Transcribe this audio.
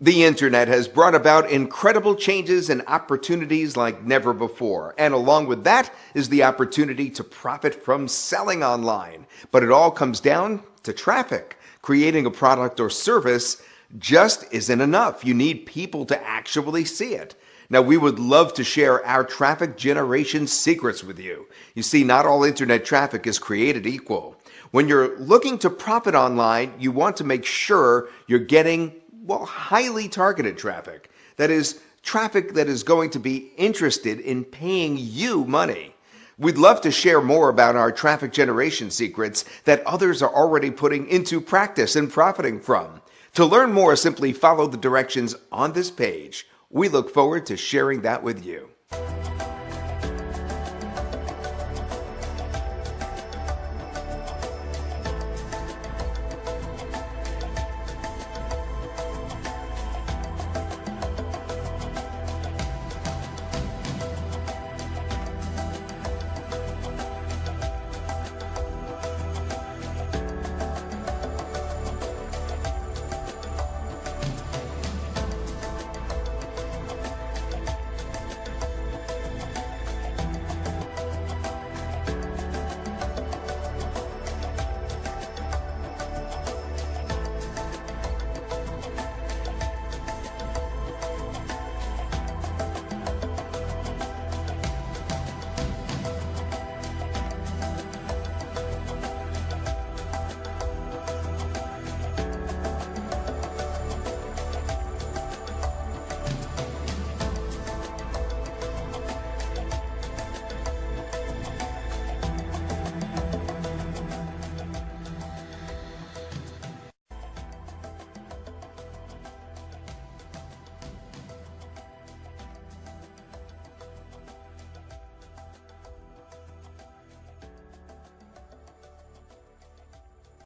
The internet has brought about incredible changes and opportunities like never before. And along with that is the opportunity to profit from selling online. But it all comes down to traffic. Creating a product or service just isn't enough. You need people to actually see it. Now, we would love to share our traffic generation secrets with you. You see, not all internet traffic is created equal. When you're looking to profit online, you want to make sure you're getting well, highly targeted traffic. That is, traffic that is going to be interested in paying you money. We'd love to share more about our traffic generation secrets that others are already putting into practice and profiting from. To learn more, simply follow the directions on this page. We look forward to sharing that with you.